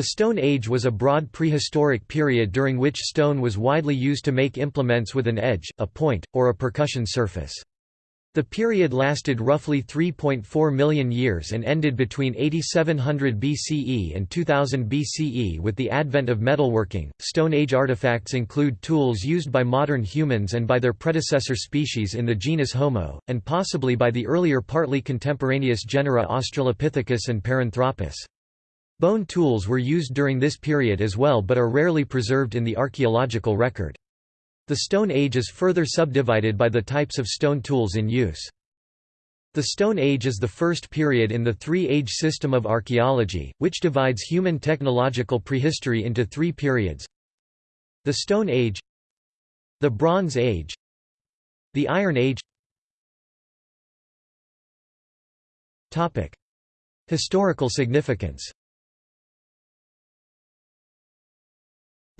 The Stone Age was a broad prehistoric period during which stone was widely used to make implements with an edge, a point, or a percussion surface. The period lasted roughly 3.4 million years and ended between 8700 BCE and 2000 BCE with the advent of metalworking. Stone Age artifacts include tools used by modern humans and by their predecessor species in the genus Homo, and possibly by the earlier partly contemporaneous genera Australopithecus and Paranthropus. Bone tools were used during this period as well but are rarely preserved in the archaeological record. The Stone Age is further subdivided by the types of stone tools in use. The Stone Age is the first period in the three-age system of archaeology, which divides human technological prehistory into three periods. The Stone Age The Bronze Age The Iron Age Historical significance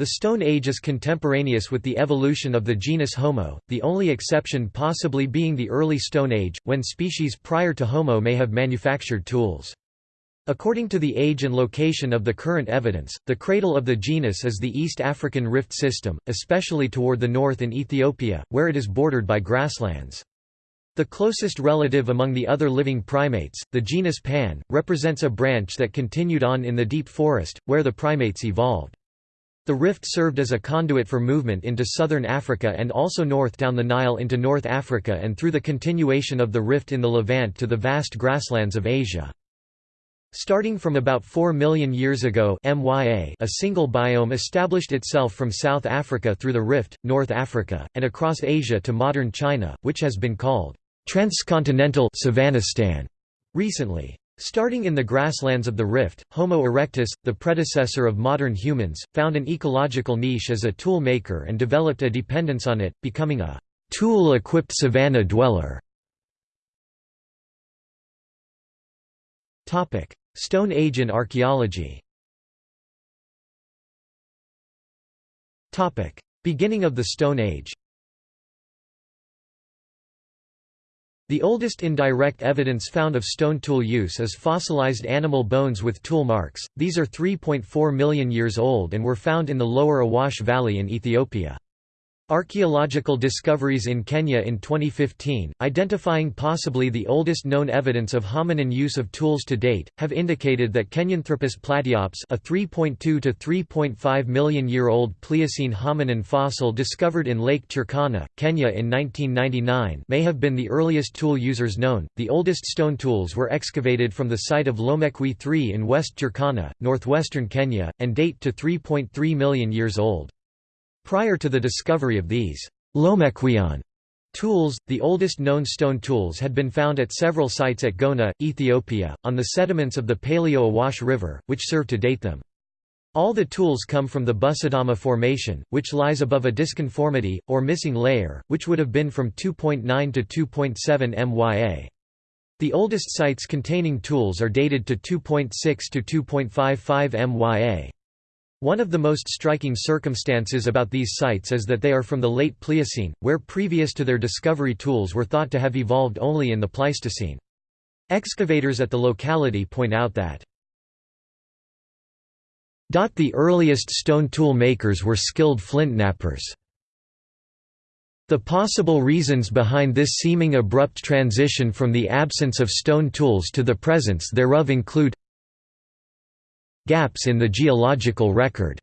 The Stone Age is contemporaneous with the evolution of the genus Homo, the only exception possibly being the early Stone Age, when species prior to Homo may have manufactured tools. According to the age and location of the current evidence, the cradle of the genus is the East African Rift System, especially toward the north in Ethiopia, where it is bordered by grasslands. The closest relative among the other living primates, the genus Pan, represents a branch that continued on in the deep forest, where the primates evolved. The rift served as a conduit for movement into southern Africa and also north down the Nile into North Africa and through the continuation of the rift in the Levant to the vast grasslands of Asia. Starting from about 4 million years ago MYA, a single biome established itself from South Africa through the rift, North Africa, and across Asia to modern China, which has been called transcontinental recently. Starting in the grasslands of the rift, Homo erectus, the predecessor of modern humans, found an ecological niche as a tool maker and developed a dependence on it, becoming a tool-equipped savanna dweller. Stone Age in archaeology Beginning of the Stone Age The oldest indirect evidence found of stone tool use is fossilized animal bones with tool marks, these are 3.4 million years old and were found in the lower Awash Valley in Ethiopia. Archaeological discoveries in Kenya in 2015, identifying possibly the oldest known evidence of hominin use of tools to date, have indicated that Kenyanthropus platyops a 3.2 to 3.5 million year old Pliocene hominin fossil discovered in Lake Turkana, Kenya in 1999 may have been the earliest tool users known. The oldest stone tools were excavated from the site of Lomekwi III in West Turkana, northwestern Kenya, and date to 3.3 million years old. Prior to the discovery of these Lomekwian tools, the oldest known stone tools had been found at several sites at Gona, Ethiopia, on the sediments of the Paleo-Awash River, which serve to date them. All the tools come from the Busidima Formation, which lies above a disconformity, or missing layer, which would have been from 2.9 to 2.7 MYA. The oldest sites containing tools are dated to 2.6 to 2.55 MYA. One of the most striking circumstances about these sites is that they are from the late Pliocene, where previous to their discovery tools were thought to have evolved only in the Pleistocene. Excavators at the locality point out that the earliest stone tool makers were skilled flint knappers. The possible reasons behind this seeming abrupt transition from the absence of stone tools to the presence thereof include Gaps in the geological record.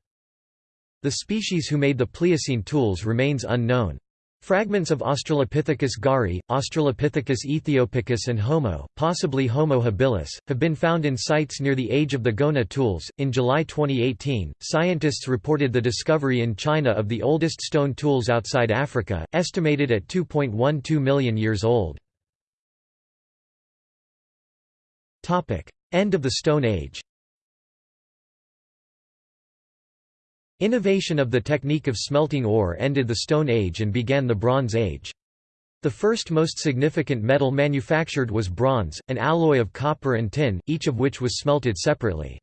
The species who made the Pliocene tools remains unknown. Fragments of Australopithecus garhi, Australopithecus ethiopicus, and Homo, possibly Homo habilis, have been found in sites near the age of the Gona tools. In July 2018, scientists reported the discovery in China of the oldest stone tools outside Africa, estimated at 2.12 million years old. End of the Stone Age Innovation of the technique of smelting ore ended the Stone Age and began the Bronze Age. The first most significant metal manufactured was bronze, an alloy of copper and tin, each of which was smelted separately.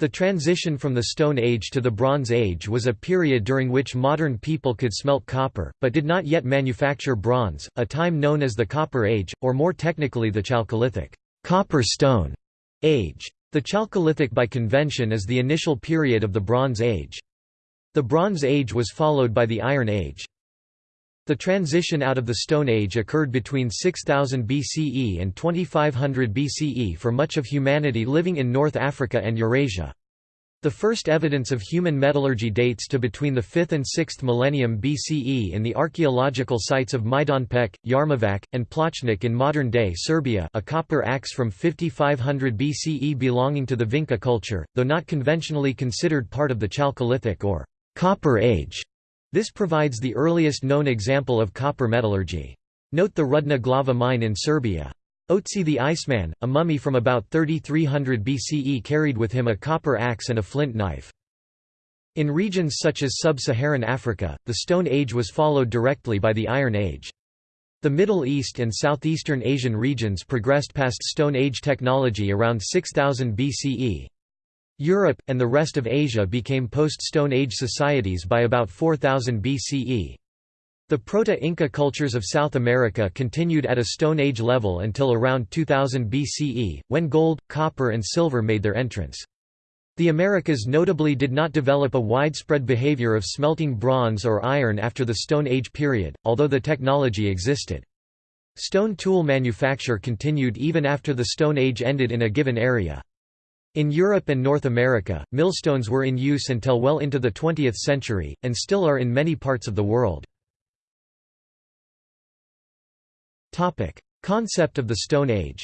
The transition from the Stone Age to the Bronze Age was a period during which modern people could smelt copper, but did not yet manufacture bronze, a time known as the Copper Age, or more technically the Chalcolithic copper stone age. The Chalcolithic by convention is the initial period of the Bronze Age. The Bronze Age was followed by the Iron Age. The transition out of the Stone Age occurred between 6000 BCE and 2500 BCE for much of humanity living in North Africa and Eurasia. The first evidence of human metallurgy dates to between the 5th and 6th millennium BCE in the archaeological sites of Majdanpek, Jarmovac, and Plochnik in modern-day Serbia a copper axe from 5500 BCE belonging to the Vinca culture, though not conventionally considered part of the Chalcolithic or Copper Age. This provides the earliest known example of copper metallurgy. Note the Rudna Glava mine in Serbia. Otzi the Iceman, a mummy from about 3300 BCE carried with him a copper axe and a flint knife. In regions such as sub-Saharan Africa, the Stone Age was followed directly by the Iron Age. The Middle East and Southeastern Asian regions progressed past Stone Age technology around 6000 BCE. Europe, and the rest of Asia became post-Stone Age societies by about 4000 BCE. The Proto-Inca cultures of South America continued at a Stone Age level until around 2000 BCE, when gold, copper and silver made their entrance. The Americas notably did not develop a widespread behavior of smelting bronze or iron after the Stone Age period, although the technology existed. Stone tool manufacture continued even after the Stone Age ended in a given area. In Europe and North America, millstones were in use until well into the 20th century, and still are in many parts of the world. Concept of the Stone Age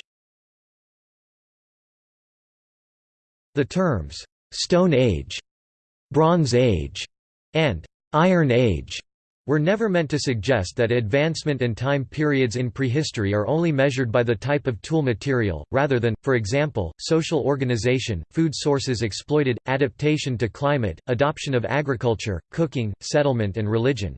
The terms, "'Stone Age", "'Bronze Age", and "'Iron Age' were never meant to suggest that advancement and time periods in prehistory are only measured by the type of tool material, rather than, for example, social organization, food sources exploited, adaptation to climate, adoption of agriculture, cooking, settlement and religion.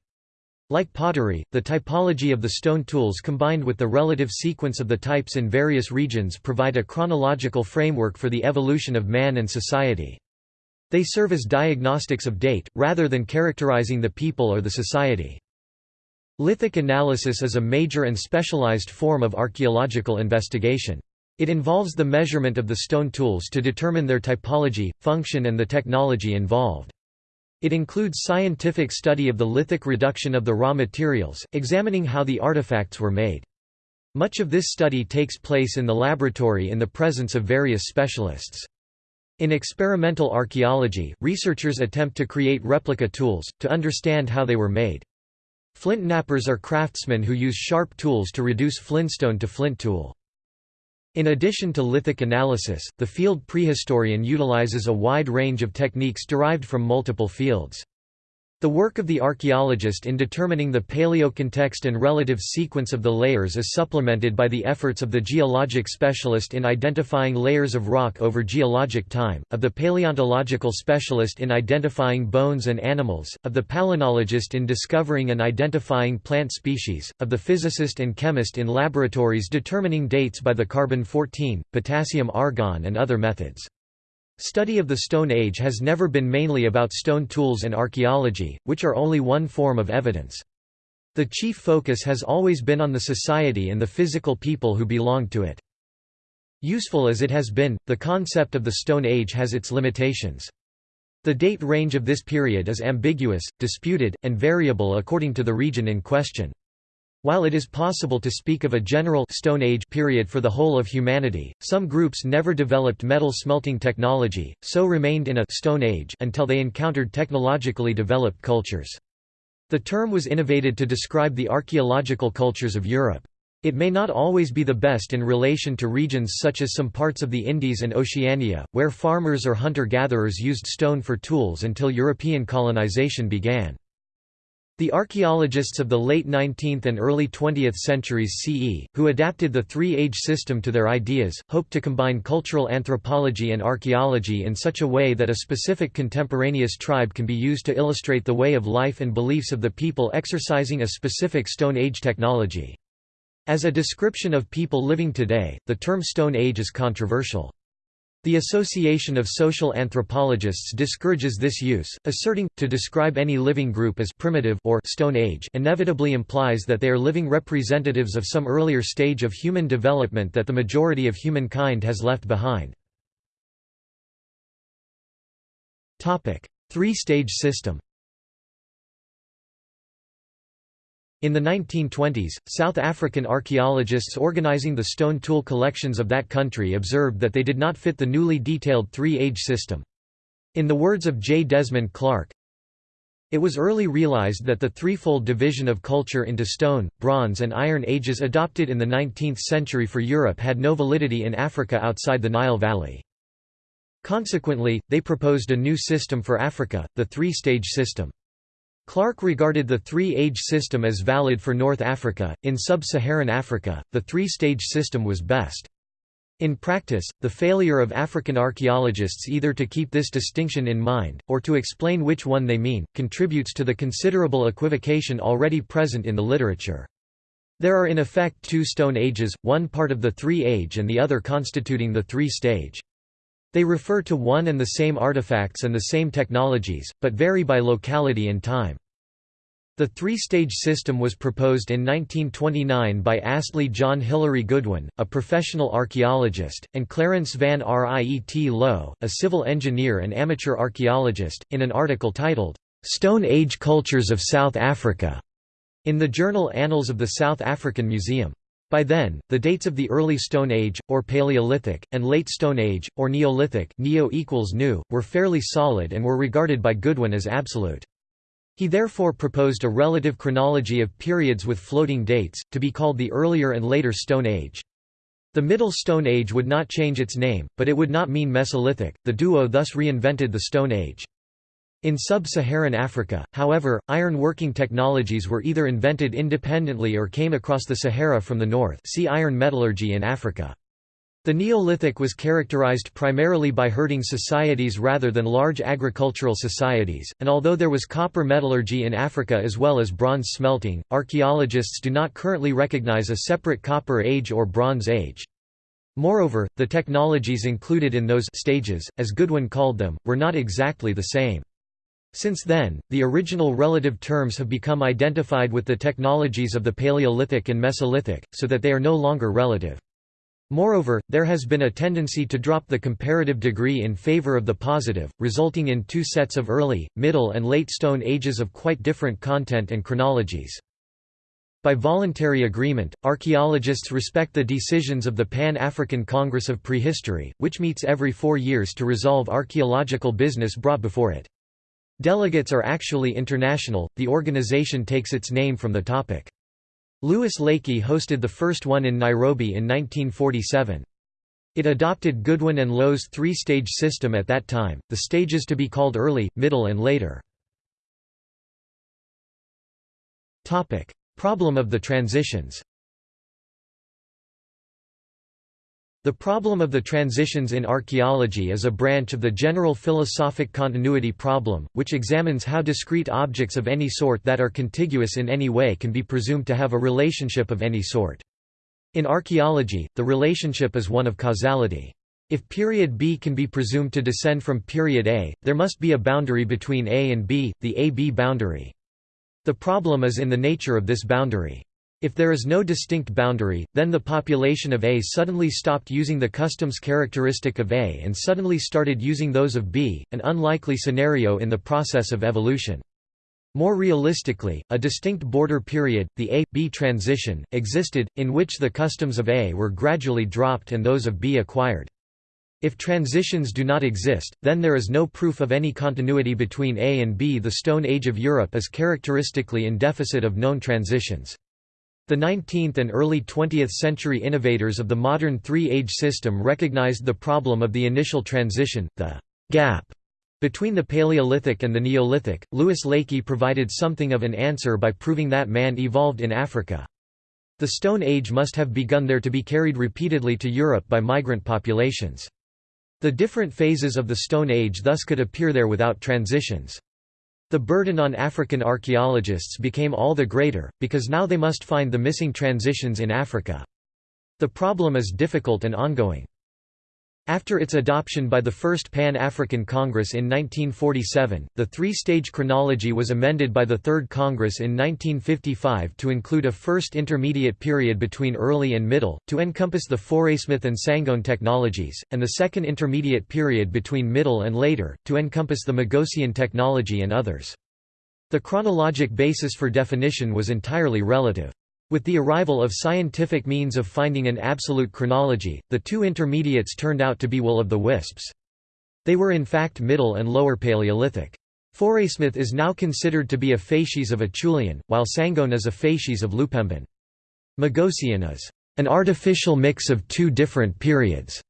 Like pottery, the typology of the stone tools combined with the relative sequence of the types in various regions provide a chronological framework for the evolution of man and society. They serve as diagnostics of date, rather than characterizing the people or the society. Lithic analysis is a major and specialized form of archaeological investigation. It involves the measurement of the stone tools to determine their typology, function and the technology involved. It includes scientific study of the lithic reduction of the raw materials, examining how the artifacts were made. Much of this study takes place in the laboratory in the presence of various specialists. In experimental archaeology, researchers attempt to create replica tools, to understand how they were made. Flint knappers are craftsmen who use sharp tools to reduce flintstone to flint tool. In addition to lithic analysis, the field prehistorian utilizes a wide range of techniques derived from multiple fields. The work of the archaeologist in determining the paleocontext and relative sequence of the layers is supplemented by the efforts of the geologic specialist in identifying layers of rock over geologic time, of the paleontological specialist in identifying bones and animals, of the palynologist in discovering and identifying plant species, of the physicist and chemist in laboratories determining dates by the carbon-14, potassium-argon and other methods. Study of the Stone Age has never been mainly about stone tools and archaeology, which are only one form of evidence. The chief focus has always been on the society and the physical people who belonged to it. Useful as it has been, the concept of the Stone Age has its limitations. The date range of this period is ambiguous, disputed, and variable according to the region in question. While it is possible to speak of a general Stone Age period for the whole of humanity, some groups never developed metal smelting technology, so remained in a Stone Age until they encountered technologically developed cultures. The term was innovated to describe the archaeological cultures of Europe. It may not always be the best in relation to regions such as some parts of the Indies and Oceania, where farmers or hunter-gatherers used stone for tools until European colonization began. The archaeologists of the late 19th and early 20th centuries CE, who adapted the three-age system to their ideas, hoped to combine cultural anthropology and archaeology in such a way that a specific contemporaneous tribe can be used to illustrate the way of life and beliefs of the people exercising a specific Stone Age technology. As a description of people living today, the term Stone Age is controversial. The Association of Social Anthropologists discourages this use, asserting, to describe any living group as primitive or Stone Age inevitably implies that they are living representatives of some earlier stage of human development that the majority of humankind has left behind. Three-stage system In the 1920s, South African archaeologists organizing the stone tool collections of that country observed that they did not fit the newly detailed three-age system. In the words of J. Desmond Clark, it was early realized that the threefold division of culture into stone, bronze and iron ages adopted in the 19th century for Europe had no validity in Africa outside the Nile Valley. Consequently, they proposed a new system for Africa, the three-stage system. Clark regarded the three-age system as valid for North Africa. In sub-Saharan Africa, the three-stage system was best. In practice, the failure of African archaeologists either to keep this distinction in mind, or to explain which one they mean, contributes to the considerable equivocation already present in the literature. There are in effect two stone ages, one part of the three-age and the other constituting the three-stage. They refer to one and the same artifacts and the same technologies, but vary by locality and time. The three-stage system was proposed in 1929 by Astley John Hilary Goodwin, a professional archaeologist, and Clarence van Riet Lowe, a civil engineer and amateur archaeologist, in an article titled, "'Stone Age Cultures of South Africa' in the journal Annals of the South African Museum. By then, the dates of the early Stone Age, or Paleolithic, and late Stone Age, or Neolithic neo equals new, were fairly solid and were regarded by Goodwin as absolute. He therefore proposed a relative chronology of periods with floating dates, to be called the earlier and later Stone Age. The Middle Stone Age would not change its name, but it would not mean Mesolithic, the duo thus reinvented the Stone Age. In sub-Saharan Africa, however, iron-working technologies were either invented independently or came across the Sahara from the north see iron metallurgy in Africa. The Neolithic was characterized primarily by herding societies rather than large agricultural societies, and although there was copper metallurgy in Africa as well as bronze smelting, archaeologists do not currently recognize a separate Copper Age or Bronze Age. Moreover, the technologies included in those stages, as Goodwin called them, were not exactly the same. Since then, the original relative terms have become identified with the technologies of the Paleolithic and Mesolithic, so that they are no longer relative. Moreover, there has been a tendency to drop the comparative degree in favor of the positive, resulting in two sets of early, middle and late Stone Ages of quite different content and chronologies. By voluntary agreement, archaeologists respect the decisions of the Pan-African Congress of Prehistory, which meets every four years to resolve archaeological business brought before it. Delegates are actually international, the organization takes its name from the topic. Louis Leakey hosted the first one in Nairobi in 1947. It adopted Goodwin and Lowe's three-stage system at that time, the stages to be called early, middle and later. Problem of the transitions The problem of the transitions in archaeology is a branch of the general philosophic continuity problem, which examines how discrete objects of any sort that are contiguous in any way can be presumed to have a relationship of any sort. In archaeology, the relationship is one of causality. If period B can be presumed to descend from period A, there must be a boundary between A and B, the A-B boundary. The problem is in the nature of this boundary. If there is no distinct boundary, then the population of A suddenly stopped using the customs characteristic of A and suddenly started using those of B, an unlikely scenario in the process of evolution. More realistically, a distinct border period, the A-B transition, existed, in which the customs of A were gradually dropped and those of B acquired. If transitions do not exist, then there is no proof of any continuity between A and B. The Stone Age of Europe is characteristically in deficit of known transitions. The 19th and early 20th century innovators of the modern three-age system recognized the problem of the initial transition, the gap between the Paleolithic and the Neolithic. Louis Leakey provided something of an answer by proving that man evolved in Africa. The Stone Age must have begun there to be carried repeatedly to Europe by migrant populations. The different phases of the Stone Age thus could appear there without transitions. The burden on African archaeologists became all the greater, because now they must find the missing transitions in Africa. The problem is difficult and ongoing. After its adoption by the First Pan-African Congress in 1947, the three-stage chronology was amended by the Third Congress in 1955 to include a first intermediate period between early and middle, to encompass the Fauresmith and Sangoan technologies, and the second intermediate period between middle and later, to encompass the Magosian technology and others. The chronologic basis for definition was entirely relative. With the arrival of scientific means of finding an absolute chronology, the two intermediates turned out to be will of the wisps. They were in fact Middle and Lower Paleolithic. Fauresmith is now considered to be a facies of Acheulean, while Sangoan is a facies of Lupemban. Magosian is an artificial mix of two different periods.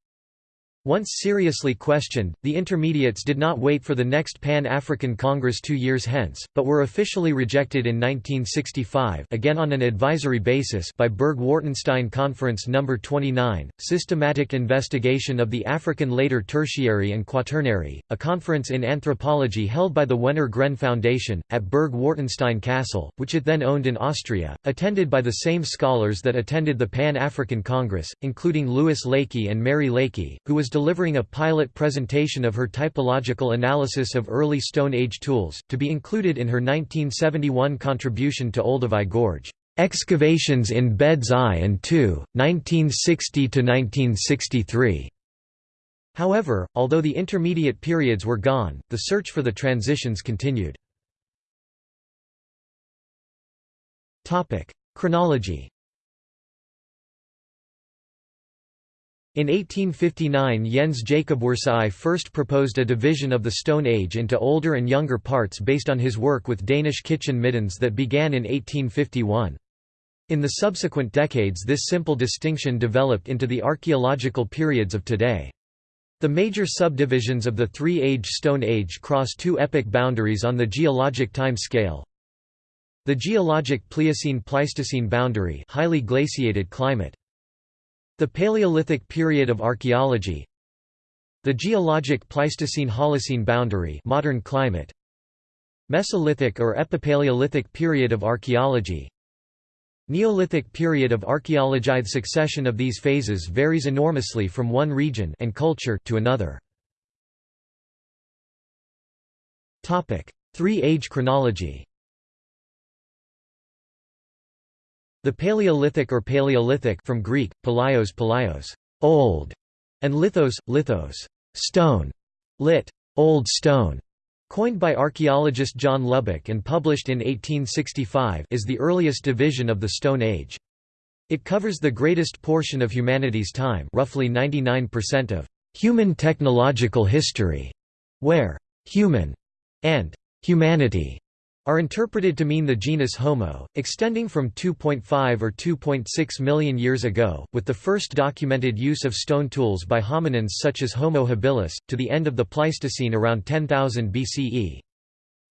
Once seriously questioned, the Intermediates did not wait for the next Pan-African Congress two years hence, but were officially rejected in 1965 again on an advisory basis by Berg-Wartenstein Conference No. 29, Systematic Investigation of the African Later Tertiary and Quaternary, a conference in anthropology held by the Wenner Gren Foundation, at Berg-Wartenstein Castle, which it then owned in Austria, attended by the same scholars that attended the Pan-African Congress, including Louis Leakey and Mary Leakey, who was delivering a pilot presentation of her typological analysis of early Stone Age tools, to be included in her 1971 contribution to Olduvai Gorge, "'Excavations in Beds I and II, 1960–1963". However, although the intermediate periods were gone, the search for the transitions continued. Chronology In 1859 Jens Jacob Worsaae first proposed a division of the Stone Age into older and younger parts based on his work with Danish kitchen middens that began in 1851. In the subsequent decades this simple distinction developed into the archaeological periods of today. The major subdivisions of the three-age Stone Age cross two epoch boundaries on the geologic time scale. The geologic Pliocene-Pleistocene boundary highly glaciated climate. The Paleolithic period of archaeology The geologic Pleistocene-Holocene boundary modern climate Mesolithic or Epipaleolithic period of archaeology Neolithic period of archaeology The succession of these phases varies enormously from one region and culture to another. Three-age chronology The Paleolithic or Paleolithic from Greek, palaios palaios, old, and lithos, lithos, stone, lit. Old Stone, coined by archaeologist John Lubbock and published in 1865 is the earliest division of the Stone Age. It covers the greatest portion of humanity's time roughly 99% of human technological history, where «human» and «humanity» are interpreted to mean the genus Homo, extending from 2.5 or 2.6 million years ago, with the first documented use of stone tools by hominins such as Homo habilis, to the end of the Pleistocene around 10,000 BCE.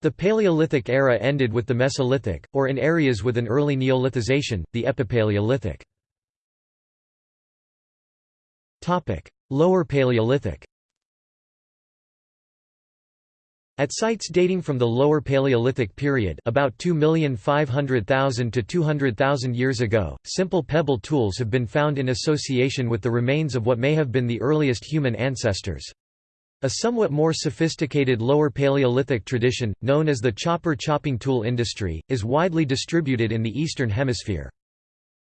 The Paleolithic era ended with the Mesolithic, or in areas with an early Neolithization, the Epipaleolithic. Lower Paleolithic At sites dating from the Lower Paleolithic period about 2,500,000 to 200,000 years ago, simple pebble tools have been found in association with the remains of what may have been the earliest human ancestors. A somewhat more sophisticated Lower Paleolithic tradition, known as the chopper chopping tool industry, is widely distributed in the Eastern Hemisphere.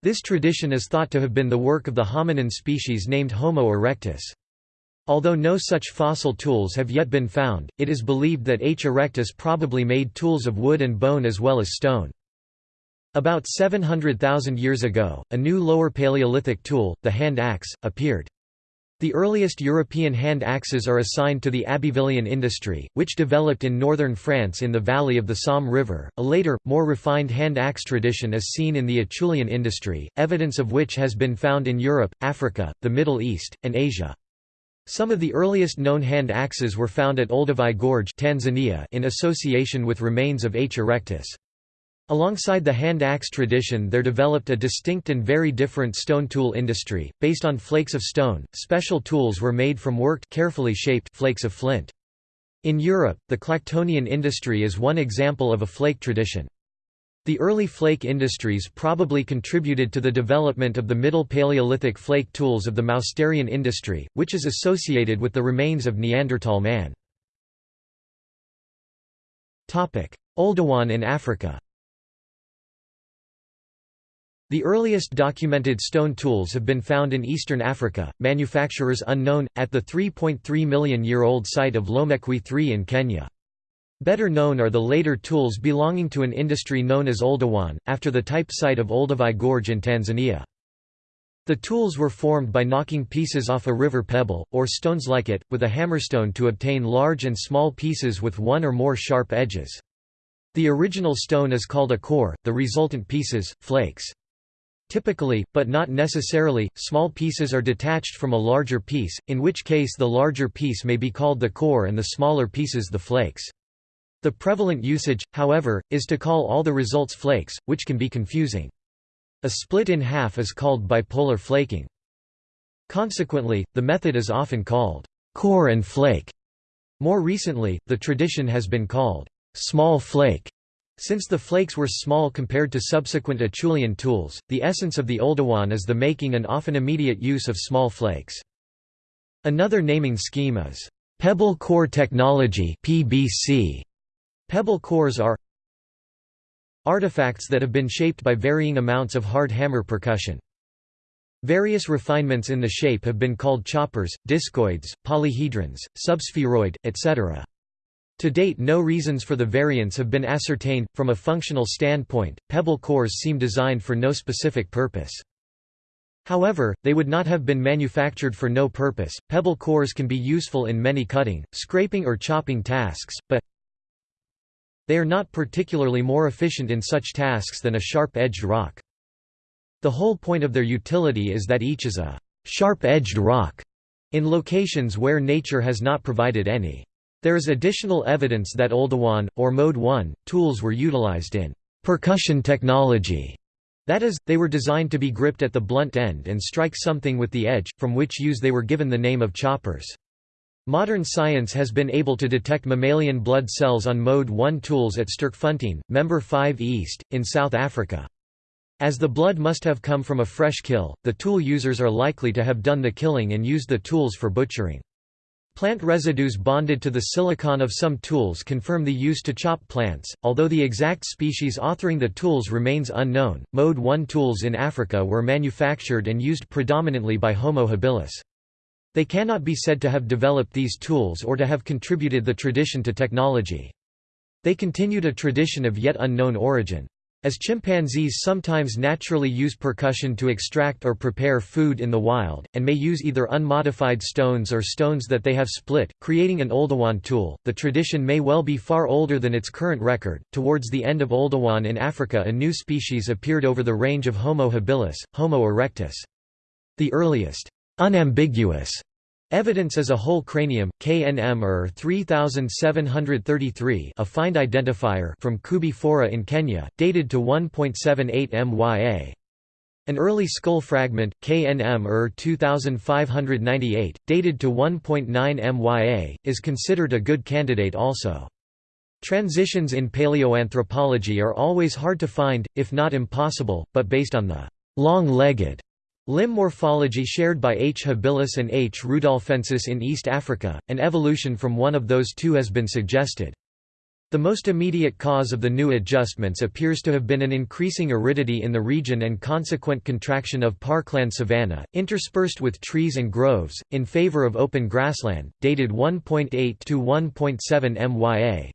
This tradition is thought to have been the work of the hominin species named Homo erectus. Although no such fossil tools have yet been found, it is believed that H. erectus probably made tools of wood and bone as well as stone. About 700,000 years ago, a new Lower Paleolithic tool, the hand axe, appeared. The earliest European hand axes are assigned to the Abbevillean industry, which developed in northern France in the valley of the Somme River. A later, more refined hand axe tradition is seen in the Acheulean industry, evidence of which has been found in Europe, Africa, the Middle East, and Asia. Some of the earliest known hand axes were found at Olduvai Gorge Tanzania in association with remains of H. erectus. Alongside the hand axe tradition there developed a distinct and very different stone tool industry, based on flakes of stone, special tools were made from worked carefully shaped flakes of flint. In Europe, the Clactonian industry is one example of a flake tradition. The early flake industries probably contributed to the development of the Middle Paleolithic flake tools of the Mousterian industry, which is associated with the remains of Neanderthal man. Oldowan in Africa The earliest documented stone tools have been found in eastern Africa, manufacturers unknown, at the 3.3 million year old site of Lomekwi III in Kenya. Better known are the later tools belonging to an industry known as Oldowan, after the type site of Olduvai Gorge in Tanzania. The tools were formed by knocking pieces off a river pebble, or stones like it, with a hammerstone to obtain large and small pieces with one or more sharp edges. The original stone is called a core, the resultant pieces, flakes. Typically, but not necessarily, small pieces are detached from a larger piece, in which case the larger piece may be called the core and the smaller pieces the flakes. The prevalent usage, however, is to call all the results flakes, which can be confusing. A split in half is called bipolar flaking. Consequently, the method is often called core and flake. More recently, the tradition has been called small flake. Since the flakes were small compared to subsequent Acheulean tools, the essence of the Oldowan is the making and often immediate use of small flakes. Another naming scheme is pebble core technology (PBC). Pebble cores are artifacts that have been shaped by varying amounts of hard hammer percussion. Various refinements in the shape have been called choppers, discoids, polyhedrons, subspheroid, etc. To date no reasons for the variants have been ascertained. From a functional standpoint, pebble cores seem designed for no specific purpose. However, they would not have been manufactured for no purpose. Pebble cores can be useful in many cutting, scraping or chopping tasks, but they are not particularly more efficient in such tasks than a sharp-edged rock. The whole point of their utility is that each is a sharp-edged rock in locations where nature has not provided any. There is additional evidence that Oldowan, or Mode 1, tools were utilized in percussion technology. That is, they were designed to be gripped at the blunt end and strike something with the edge, from which use they were given the name of choppers. Modern science has been able to detect mammalian blood cells on Mode 1 tools at Sterkfontein, Member 5 East, in South Africa. As the blood must have come from a fresh kill, the tool users are likely to have done the killing and used the tools for butchering. Plant residues bonded to the silicon of some tools confirm the use to chop plants, although the exact species authoring the tools remains unknown. Mode 1 tools in Africa were manufactured and used predominantly by Homo habilis. They cannot be said to have developed these tools or to have contributed the tradition to technology. They continued a tradition of yet unknown origin. As chimpanzees sometimes naturally use percussion to extract or prepare food in the wild, and may use either unmodified stones or stones that they have split, creating an Oldowan tool, the tradition may well be far older than its current record. Towards the end of Oldowan in Africa, a new species appeared over the range of Homo habilis, Homo erectus. The earliest Unambiguous evidence is a whole cranium, KNM ER 3733 a find identifier from Koobi Fora in Kenya, dated to 1.78 MYA. An early skull fragment, KNM ER 2598, dated to 1.9 MYA, is considered a good candidate also. Transitions in paleoanthropology are always hard to find, if not impossible, but based on the long-legged Limb morphology shared by H. habilis and H. rudolfensis in East Africa, an evolution from one of those two has been suggested. The most immediate cause of the new adjustments appears to have been an increasing aridity in the region and consequent contraction of parkland savanna, interspersed with trees and groves, in favor of open grassland, dated 1.8 to 1.7 MYA.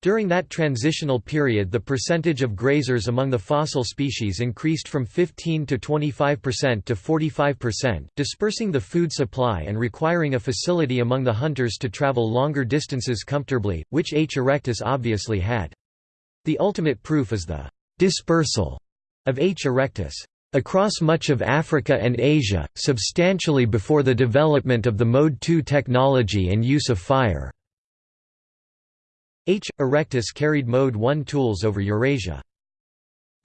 During that transitional period the percentage of grazers among the fossil species increased from 15 to 25% to 45%, dispersing the food supply and requiring a facility among the hunters to travel longer distances comfortably, which H. erectus obviously had. The ultimate proof is the «dispersal» of H. erectus across much of Africa and Asia, substantially before the development of the Mode 2 technology and use of fire. H. erectus carried Mode 1 tools over Eurasia.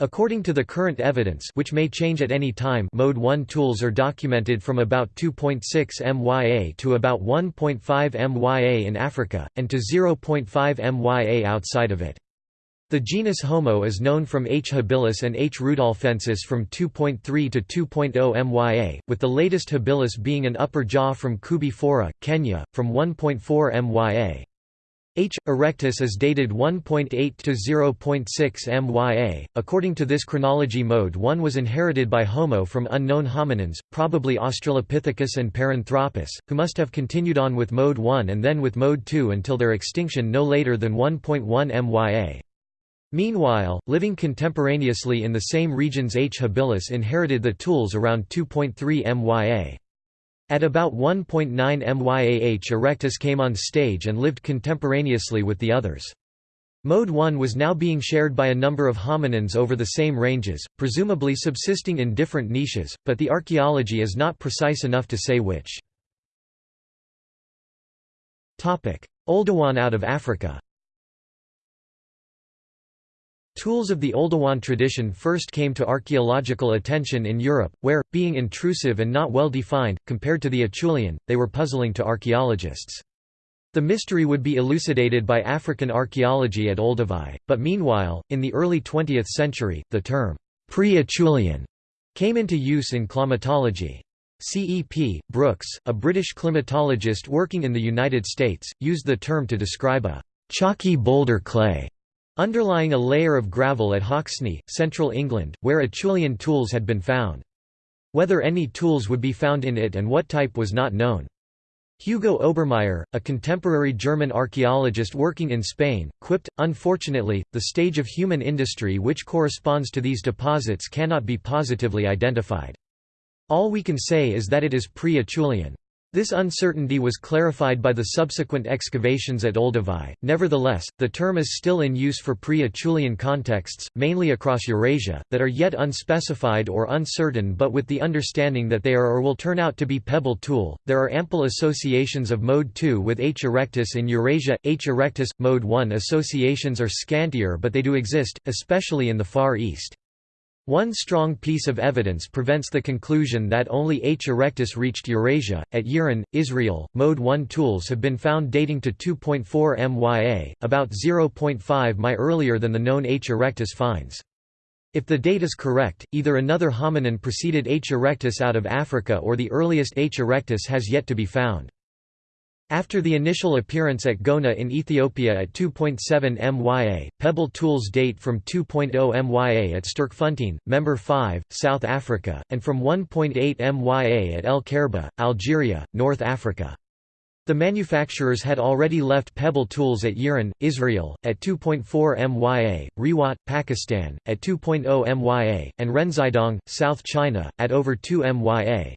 According to the current evidence which may change at any time Mode 1 tools are documented from about 2.6 MYA to about 1.5 MYA in Africa, and to 0.5 MYA outside of it. The genus Homo is known from H. habilis and H. rudolfensis from 2.3 to 2.0 mya, with the latest habilis being an upper jaw from Koobi Fora, Kenya, from 1.4 mya. H. erectus is dated 1.8 to 0.6 mya. According to this chronology, mode 1 was inherited by Homo from unknown hominins, probably Australopithecus and Paranthropus, who must have continued on with mode 1 and then with mode 2 until their extinction no later than 1.1 mya. Meanwhile, living contemporaneously in the same regions H. habilis inherited the tools around 2.3 mya. At about 1.9 MYAH erectus came on stage and lived contemporaneously with the others. Mode 1 was now being shared by a number of hominins over the same ranges, presumably subsisting in different niches, but the archaeology is not precise enough to say which. Oldowan out of Africa Tools of the Oldowan tradition first came to archaeological attention in Europe, where, being intrusive and not well defined, compared to the Acheulean, they were puzzling to archaeologists. The mystery would be elucidated by African archaeology at Olduvai, but meanwhile, in the early 20th century, the term, pre-Acheulean, came into use in climatology. CEP, Brooks, a British climatologist working in the United States, used the term to describe a chalky boulder clay underlying a layer of gravel at Hoxne, central England, where Acheulean tools had been found. Whether any tools would be found in it and what type was not known. Hugo Obermaier, a contemporary German archaeologist working in Spain, quipped, Unfortunately, the stage of human industry which corresponds to these deposits cannot be positively identified. All we can say is that it is pre-Acheulean. This uncertainty was clarified by the subsequent excavations at Olduvai. Nevertheless, the term is still in use for pre-Acheulean contexts, mainly across Eurasia, that are yet unspecified or uncertain but with the understanding that they are or will turn out to be pebble tool. There are ample associations of Mode 2 with H. erectus in Eurasia. H. erectus Mode 1 associations are scantier but they do exist, especially in the Far East. One strong piece of evidence prevents the conclusion that only H. erectus reached Eurasia. At Yiron, Israel, Mode 1 tools have been found dating to 2.4 MYA, about 0.5 my earlier than the known H. erectus finds. If the date is correct, either another hominin preceded H. erectus out of Africa or the earliest H. erectus has yet to be found. After the initial appearance at Gona in Ethiopia at 2.7 MYA, pebble tools date from 2.0 MYA at Sterkfontein, Member 5, South Africa, and from 1.8 MYA at El Kherba, Algeria, North Africa. The manufacturers had already left pebble tools at Yiron, Israel, at 2.4 MYA, Rewat, Pakistan, at 2.0 MYA, and Renzidong, South China, at over 2 MYA.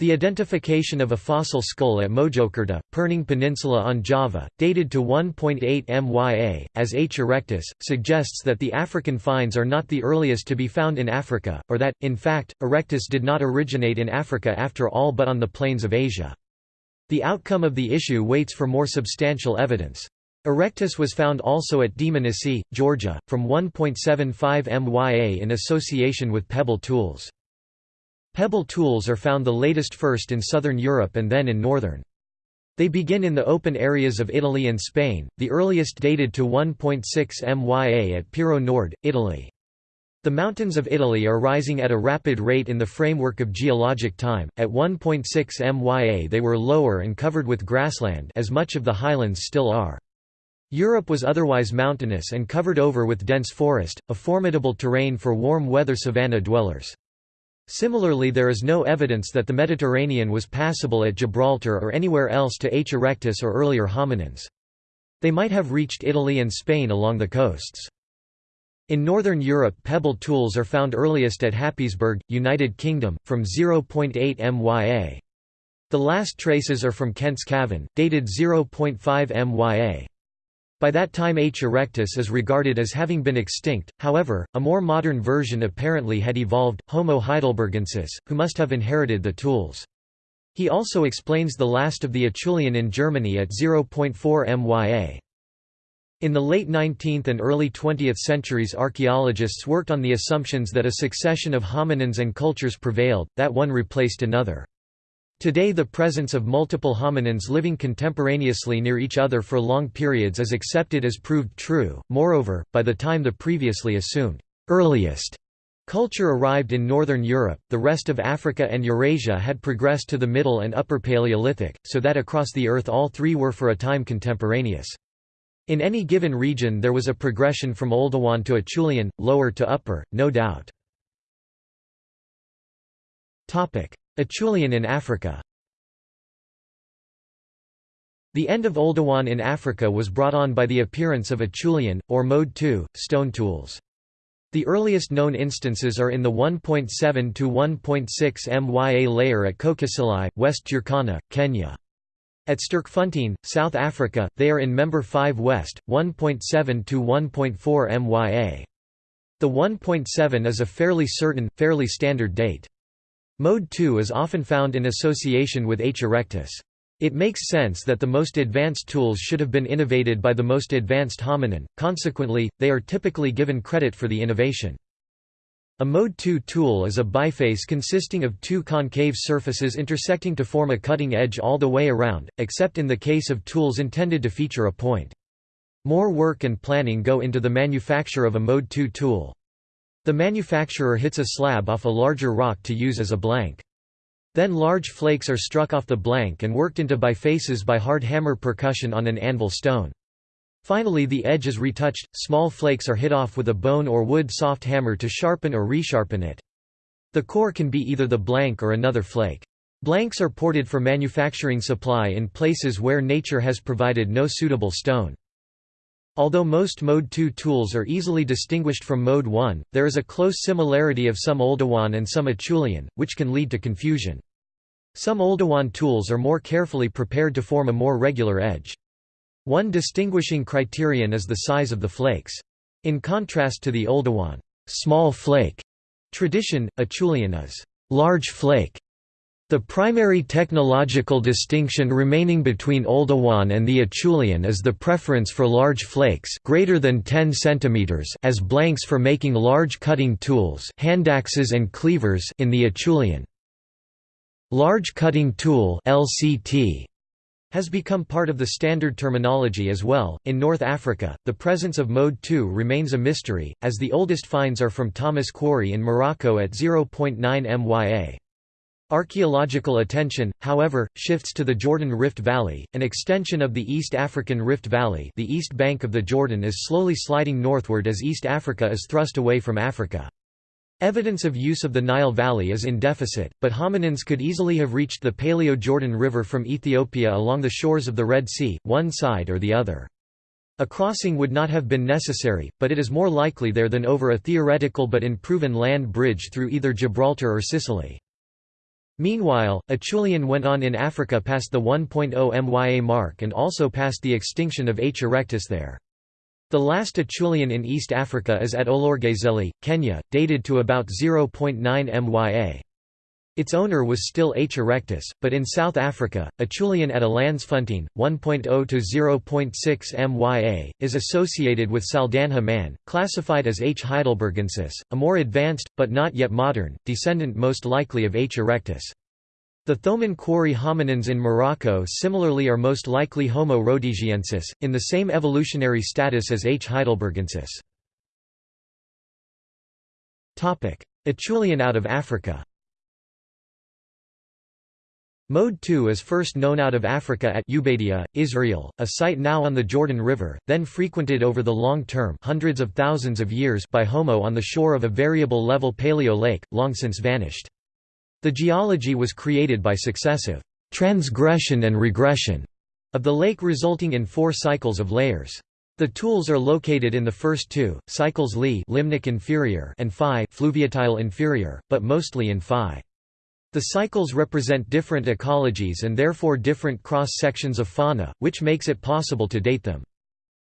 The identification of a fossil skull at Mojokerto, Perning Peninsula on Java, dated to 1.8 MYA, as H. erectus, suggests that the African finds are not the earliest to be found in Africa, or that, in fact, erectus did not originate in Africa after all but on the plains of Asia. The outcome of the issue waits for more substantial evidence. Erectus was found also at Dmanisi, Georgia, from 1.75 MYA in association with pebble tools. Pebble tools are found the latest first in southern Europe and then in northern. They begin in the open areas of Italy and Spain, the earliest dated to 1.6 MYA at Pirro Nord, Italy. The mountains of Italy are rising at a rapid rate in the framework of geologic time. At 1.6 MYA they were lower and covered with grassland as much of the highlands still are. Europe was otherwise mountainous and covered over with dense forest, a formidable terrain for warm weather savanna dwellers. Similarly there is no evidence that the Mediterranean was passable at Gibraltar or anywhere else to H. erectus or earlier hominins. They might have reached Italy and Spain along the coasts. In northern Europe pebble tools are found earliest at Happisburgh, United Kingdom, from 0.8 MYA. The last traces are from Kent's Cavern, dated 0.5 MYA. By that time H. erectus is regarded as having been extinct, however, a more modern version apparently had evolved, Homo heidelbergensis, who must have inherited the tools. He also explains the last of the Acheulean in Germany at 0.4 MYA. In the late 19th and early 20th centuries archaeologists worked on the assumptions that a succession of hominins and cultures prevailed, that one replaced another. Today the presence of multiple hominins living contemporaneously near each other for long periods is accepted as proved true, moreover, by the time the previously assumed earliest culture arrived in northern Europe, the rest of Africa and Eurasia had progressed to the Middle and Upper Paleolithic, so that across the Earth all three were for a time contemporaneous. In any given region there was a progression from Oldowan to Acheulean, lower to upper, no doubt. Acheulean in Africa The end of Oldowan in Africa was brought on by the appearance of Acheulean, or Mode II, stone tools. The earliest known instances are in the 1.7 to 1.6 MYA layer at Kokiselei, West Turkana, Kenya. At Sterkfontein, South Africa, they are in Member 5 West, 1.7 to 1.4 MYA. The 1.7 is a fairly certain, fairly standard date. Mode 2 is often found in association with H. erectus. It makes sense that the most advanced tools should have been innovated by the most advanced hominin, consequently, they are typically given credit for the innovation. A Mode 2 tool is a biface consisting of two concave surfaces intersecting to form a cutting edge all the way around, except in the case of tools intended to feature a point. More work and planning go into the manufacture of a Mode 2 tool. The manufacturer hits a slab off a larger rock to use as a blank. Then large flakes are struck off the blank and worked into bifaces by hard hammer percussion on an anvil stone. Finally the edge is retouched, small flakes are hit off with a bone or wood soft hammer to sharpen or resharpen it. The core can be either the blank or another flake. Blanks are ported for manufacturing supply in places where nature has provided no suitable stone. Although most Mode 2 tools are easily distinguished from Mode 1, there is a close similarity of some Oldowan and some Acheulean, which can lead to confusion. Some Oldowan tools are more carefully prepared to form a more regular edge. One distinguishing criterion is the size of the flakes. In contrast to the Oldowan small flake tradition, Acheulean is large flake the primary technological distinction remaining between Oldowan and the Acheulean is the preference for large flakes greater than 10 cm as blanks for making large cutting tools handaxes and cleavers in the Acheulean. Large cutting tool LCT has become part of the standard terminology as well. In North Africa, the presence of Mode 2 remains a mystery, as the oldest finds are from Thomas Quarry in Morocco at 0.9 MYA. Archaeological attention, however, shifts to the Jordan Rift Valley, an extension of the East African Rift Valley the east bank of the Jordan is slowly sliding northward as East Africa is thrust away from Africa. Evidence of use of the Nile Valley is in deficit, but hominins could easily have reached the Paleo-Jordan River from Ethiopia along the shores of the Red Sea, one side or the other. A crossing would not have been necessary, but it is more likely there than over a theoretical but unproven land bridge through either Gibraltar or Sicily. Meanwhile, Acheulean went on in Africa past the 1.0 MYA mark and also past the extinction of H. erectus there. The last Acheulean in East Africa is at Olorgesailie, Kenya, dated to about 0.9 MYA. Its owner was still H. erectus, but in South Africa, Acheulean at Elandsfontein, 1.0 to 0.6 MYA, is associated with Saldanha man, classified as H. heidelbergensis, a more advanced, but not yet modern, descendant most likely of H. erectus. The Thomas quarry hominins in Morocco similarly are most likely Homo rhodesiensis, in the same evolutionary status as H. heidelbergensis. Acheulean out of Africa Mode 2 is first known out of Africa at Ubeidiya, Israel, a site now on the Jordan River, then frequented over the long term hundreds of thousands of years by Homo on the shore of a variable level paleo lake, long since vanished. The geology was created by successive transgression and regression of the lake resulting in four cycles of layers. The tools are located in the first two, cycles Li limnic inferior and Phi fluviatile inferior, but mostly in Phi. The cycles represent different ecologies and therefore different cross-sections of fauna, which makes it possible to date them.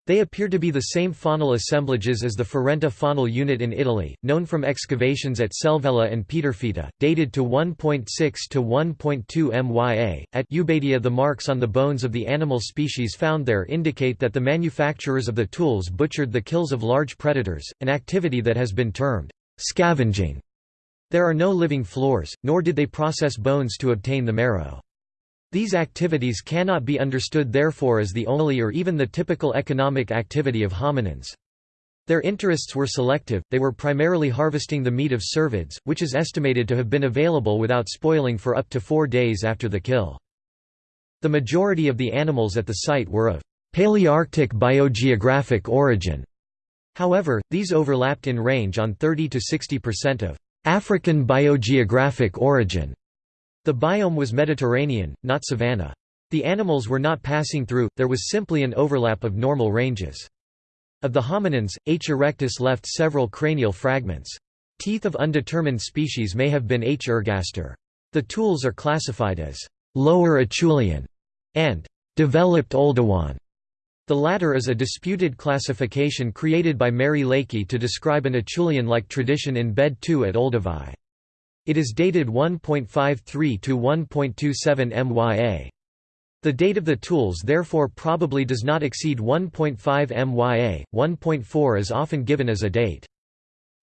They appear to be the same faunal assemblages as the Farneta faunal unit in Italy, known from excavations at Selvella and Pietrafitta, dated to 1.6 to 1.2 MYA. At Ubeidiya, the marks on the bones of the animal species found there indicate that the manufacturers of the tools butchered the kills of large predators, an activity that has been termed scavenging. There are no living floors, nor did they process bones to obtain the marrow. These activities cannot be understood therefore as the only or even the typical economic activity of hominins. Their interests were selective, they were primarily harvesting the meat of cervids, which is estimated to have been available without spoiling for up to four days after the kill. The majority of the animals at the site were of Palearctic biogeographic origin. However, these overlapped in range on 30 to 60% of African biogeographic origin. The biome was Mediterranean, not savanna. The animals were not passing through, there was simply an overlap of normal ranges. Of the hominins, H. erectus left several cranial fragments. Teeth of undetermined species may have been H. ergaster. The tools are classified as lower Acheulean and developed Oldowan. The latter is a disputed classification created by Mary Leakey to describe an Acheulean-like tradition in Bed 2 at Olduvai. It is dated 1.53 to 1.27 MYA. The date of the tools therefore probably does not exceed 1.5 MYA, 1.4 is often given as a date.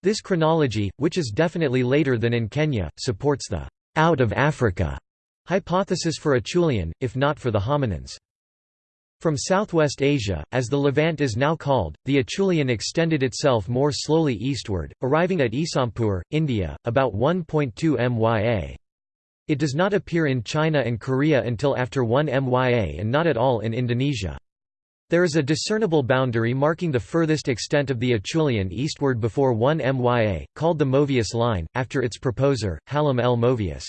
This chronology, which is definitely later than in Kenya, supports the «out of Africa» hypothesis for Acheulean, if not for the hominins. From southwest Asia, as the Levant is now called, the Acheulean extended itself more slowly eastward, arriving at Isampur, India, about 1.2 MYA. It does not appear in China and Korea until after 1 MYA and not at all in Indonesia. There is a discernible boundary marking the furthest extent of the Acheulean eastward before 1 MYA, called the Movius line, after its proposer, Hallam L. Movius.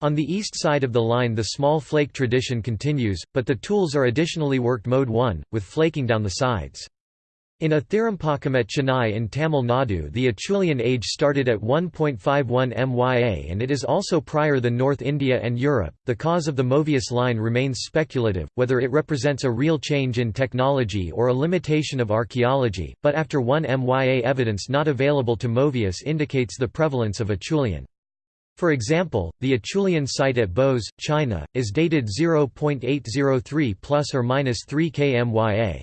On the east side of the line the small flake tradition continues, but the tools are additionally worked mode 1, with flaking down the sides. In Attirampakkam at Chennai in Tamil Nadu the Acheulean age started at 1.51 MYA and it is also prior than North India and Europe. The cause of the Movius line remains speculative, whether it represents a real change in technology or a limitation of archaeology, but after 1 MYA evidence not available to Movius indicates the prevalence of Acheulean. For example, the Acheulean site at Bose, China, is dated 0.803 plus or minus 3 kmya.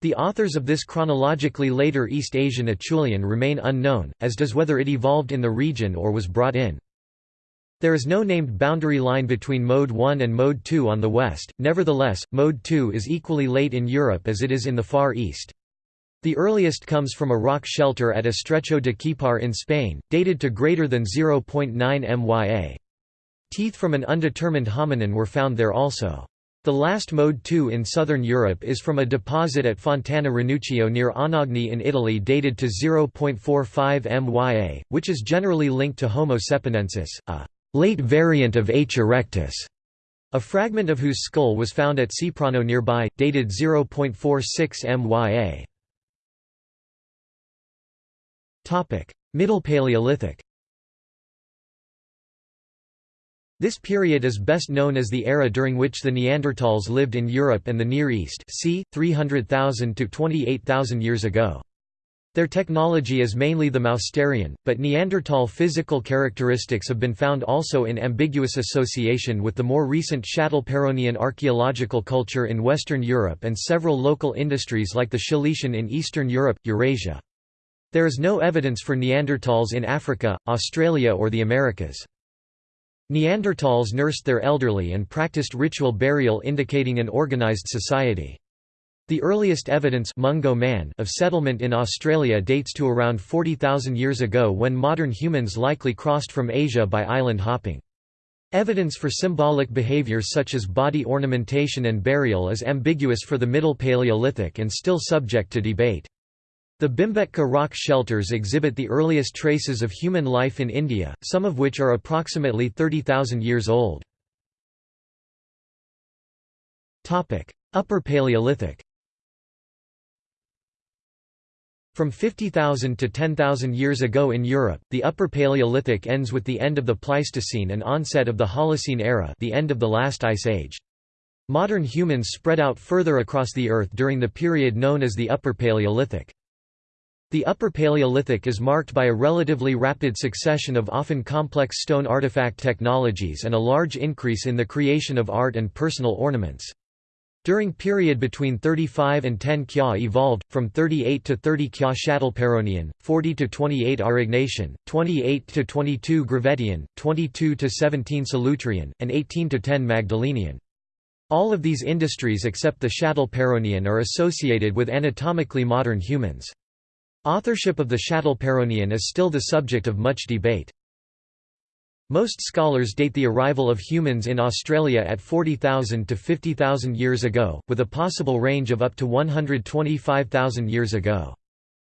The authors of this chronologically later East Asian Acheulean remain unknown, as does whether it evolved in the region or was brought in. There is no named boundary line between Mode 1 and Mode 2 on the west, nevertheless, Mode 2 is equally late in Europe as it is in the Far East. The earliest comes from a rock shelter at Estrecho de Quipar in Spain, dated to greater than 0.9 MYA. Teeth from an undetermined hominin were found there also. The last Mode 2 in southern Europe is from a deposit at Fontana Ranuccio near Anagni in Italy dated to 0.45 MYA, which is generally linked to Homo cepranensis, a late variant of H. erectus, a fragment of whose skull was found at Ceprano nearby, dated 0.46 MYA. Middle Paleolithic This period is best known as the era during which the Neanderthals lived in Europe and the Near East c. 300,000 to 28,000 years ago. Their technology is mainly the Mousterian, but Neanderthal physical characteristics have been found also in ambiguous association with the more recent Châtelperronian archaeological culture in Western Europe and several local industries like the Szeletian in Eastern Europe, Eurasia. There is no evidence for Neanderthals in Africa, Australia or the Americas. Neanderthals nursed their elderly and practiced ritual burial indicating an organized society. The earliest evidence Mungo man of settlement in Australia dates to around 40,000 years ago when modern humans likely crossed from Asia by island hopping. Evidence for symbolic behaviors such as body ornamentation and burial is ambiguous for the Middle Paleolithic and still subject to debate. The Bhimbetka rock shelters exhibit the earliest traces of human life in India, some of which are approximately 30,000 years old. Upper Paleolithic From 50,000 to 10,000 years ago in Europe, the Upper Paleolithic ends with the end of the Pleistocene and onset of the Holocene era the end of the last ice age. Modern humans spread out further across the Earth during the period known as the Upper Paleolithic. The Upper Paleolithic is marked by a relatively rapid succession of often complex stone artifact technologies and a large increase in the creation of art and personal ornaments. During period between 35 and 10 Kya evolved, from 38 to 30 Kya Châtelperronian, 40 to 28 Aurignacian, 28 to 22 Gravettian, 22 to 17 Solutrean, and 18 to 10 Magdalenian. All of these industries except the Châtelperronian are associated with anatomically modern humans. Authorship of the Châtelperronian is still the subject of much debate. Most scholars date the arrival of humans in Australia at 40,000 to 50,000 years ago, with a possible range of up to 125,000 years ago.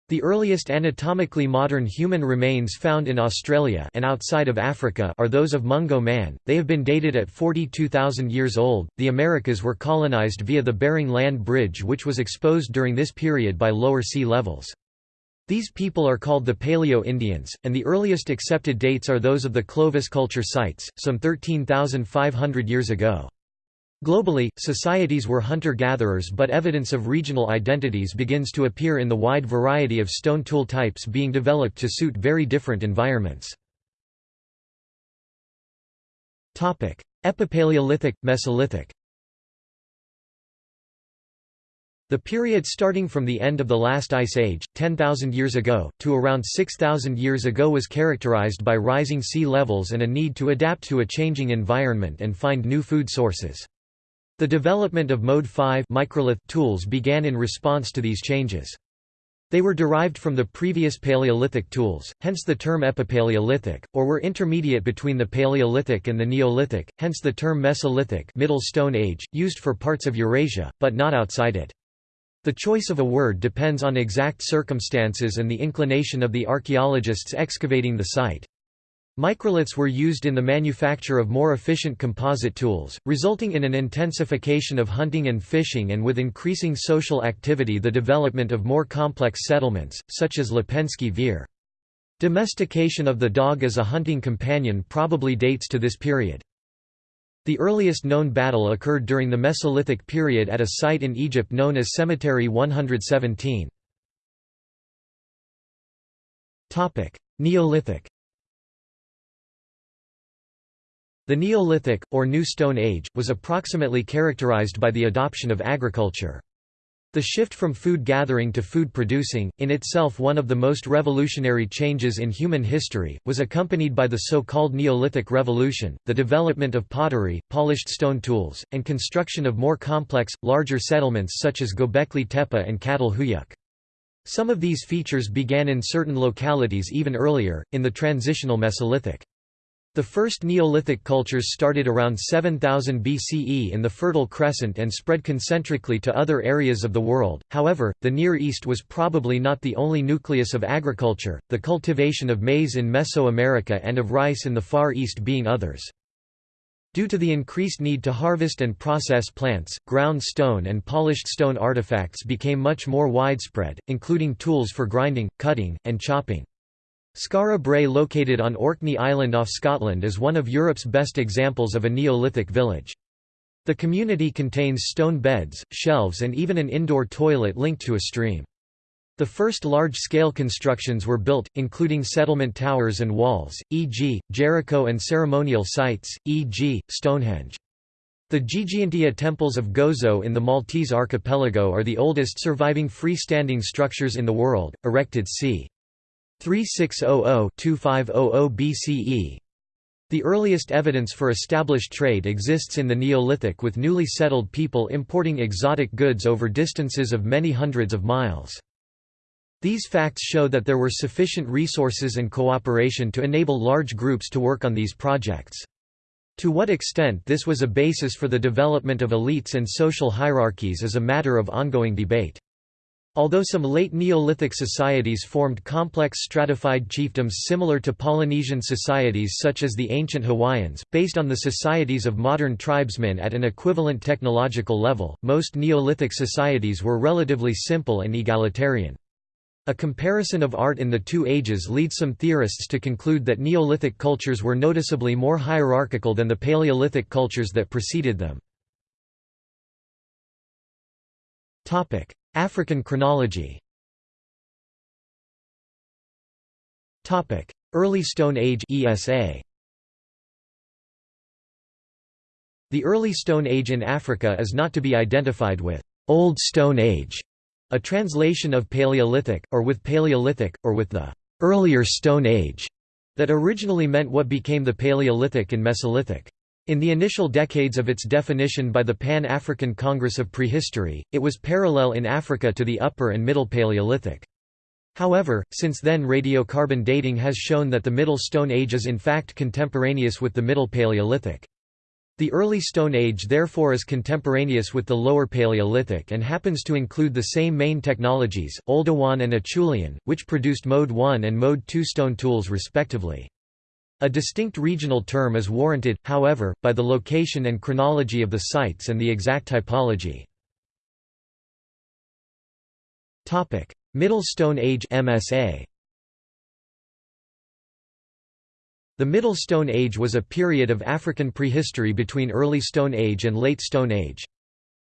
The earliest anatomically modern human remains found in Australia and outside of Africa are those of Mungo man. They have been dated at 42,000 years old. The Americas were colonized via the Bering Land Bridge which was exposed during this period by lower sea levels. These people are called the Paleo-Indians, and the earliest accepted dates are those of the Clovis culture sites, some 13,500 years ago. Globally, societies were hunter-gatherers but evidence of regional identities begins to appear in the wide variety of stone tool types being developed to suit very different environments. Epipaleolithic, Mesolithic The period starting from the end of the last ice age, 10,000 years ago, to around 6,000 years ago was characterized by rising sea levels and a need to adapt to a changing environment and find new food sources. The development of Mode 5 microlith tools began in response to these changes. They were derived from the previous Paleolithic tools, hence the term Epipaleolithic, or were intermediate between the Paleolithic and the Neolithic, hence the term Mesolithic Middle Stone Age, used for parts of Eurasia, but not outside it. The choice of a word depends on exact circumstances and the inclination of the archaeologists excavating the site. Microliths were used in the manufacture of more efficient composite tools, resulting in an intensification of hunting and fishing and with increasing social activity the development of more complex settlements, such as Lepenski Vir. Domestication of the dog as a hunting companion probably dates to this period. The earliest known battle occurred during the Mesolithic period at a site in Egypt known as Cemetery 117. Neolithic The Neolithic, or New Stone Age, was approximately characterized by the adoption of agriculture. The shift from food gathering to food producing, in itself one of the most revolutionary changes in human history, was accompanied by the so-called Neolithic Revolution, the development of pottery, polished stone tools, and construction of more complex, larger settlements such as Göbekli Tepe and Çatalhöyük. Some of these features began in certain localities even earlier, in the transitional Mesolithic. The first Neolithic cultures started around 7000 BCE in the Fertile Crescent and spread concentrically to other areas of the world. However, the Near East was probably not the only nucleus of agriculture, the cultivation of maize in Mesoamerica and of rice in the Far East being others. Due to the increased need to harvest and process plants, ground stone and polished stone artifacts became much more widespread, including tools for grinding, cutting, and chopping. Skara Brae located on Orkney Island off Scotland is one of Europe's best examples of a Neolithic village. The community contains stone beds, shelves and even an indoor toilet linked to a stream. The first large-scale constructions were built, including settlement towers and walls, e.g., Jericho and ceremonial sites, e.g., Stonehenge. The Ggantija temples of Gozo in the Maltese archipelago are the oldest surviving freestanding structures in the world, erected c. 3600–2500 BCE. The earliest evidence for established trade exists in the Neolithic with newly settled people importing exotic goods over distances of many hundreds of miles. These facts show that there were sufficient resources and cooperation to enable large groups to work on these projects. To what extent this was a basis for the development of elites and social hierarchies is a matter of ongoing debate. Although some late Neolithic societies formed complex stratified chiefdoms similar to Polynesian societies such as the ancient Hawaiians, based on the societies of modern tribesmen at an equivalent technological level, most Neolithic societies were relatively simple and egalitarian. A comparison of art in the two ages leads some theorists to conclude that Neolithic cultures were noticeably more hierarchical than the Paleolithic cultures that preceded them. African chronology Early Stone Age ESA The early Stone Age in Africa is not to be identified with Old Stone Age, a translation of Paleolithic, or with Paleolithic, or with the earlier Stone Age, that originally meant what became the Paleolithic and Mesolithic. In the initial decades of its definition by the Pan-African Congress of Prehistory, it was parallel in Africa to the Upper and Middle Paleolithic. However, since then radiocarbon dating has shown that the Middle Stone Age is in fact contemporaneous with the Middle Paleolithic. The Early Stone Age therefore is contemporaneous with the Lower Paleolithic and happens to include the same main technologies, Oldowan and Acheulean, which produced Mode 1 and Mode 2 stone tools respectively. A distinct regional term is warranted, however, by the location and chronology of the sites and the exact typology. Middle Stone Age MSA The Middle Stone Age was a period of African prehistory between Early Stone Age and Late Stone Age.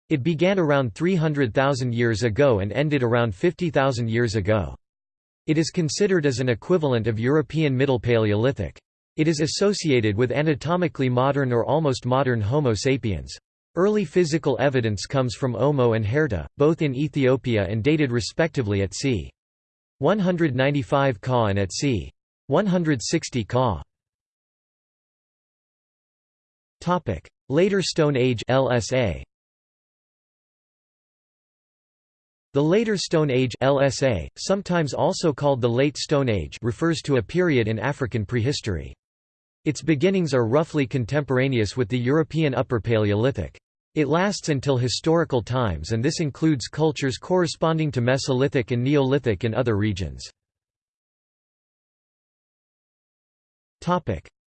It began around 300,000 years ago and ended around 50,000 years ago. It is considered as an equivalent of European Middle Paleolithic. It is associated with anatomically modern or almost modern Homo sapiens. Early physical evidence comes from Omo and Herto, both in Ethiopia and dated respectively at c. 195 Ka and at c. 160 Ka. Later Stone Age (LSA). The Later Stone Age (LSA), sometimes also called the Late Stone Age, refers to a period in African prehistory. Its beginnings are roughly contemporaneous with the European Upper Paleolithic. It lasts until historical times and this includes cultures corresponding to Mesolithic and Neolithic in other regions.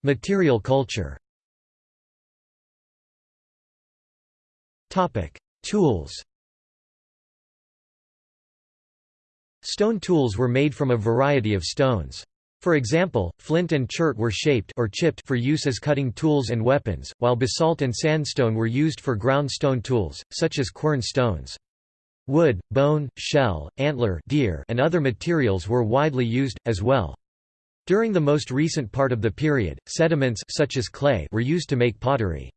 Material culture Tools Stone tools were made from a variety of stones. For example, flint and chert were shaped or chipped for use as cutting tools and weapons, while basalt and sandstone were used for ground stone tools, such as quern stones. Wood, bone, shell, antler deer, and other materials were widely used, as well. During the most recent part of the period, sediments such as clay were used to make pottery.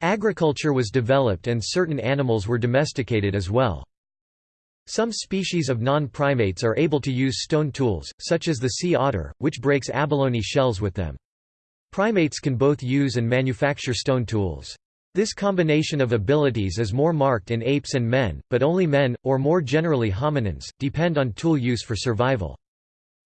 Agriculture was developed and certain animals were domesticated as well. Some species of non-primates are able to use stone tools, such as the sea otter, which breaks abalone shells with them. Primates can both use and manufacture stone tools. This combination of abilities is more marked in apes and men, but only men, or more generally hominins, depend on tool use for survival.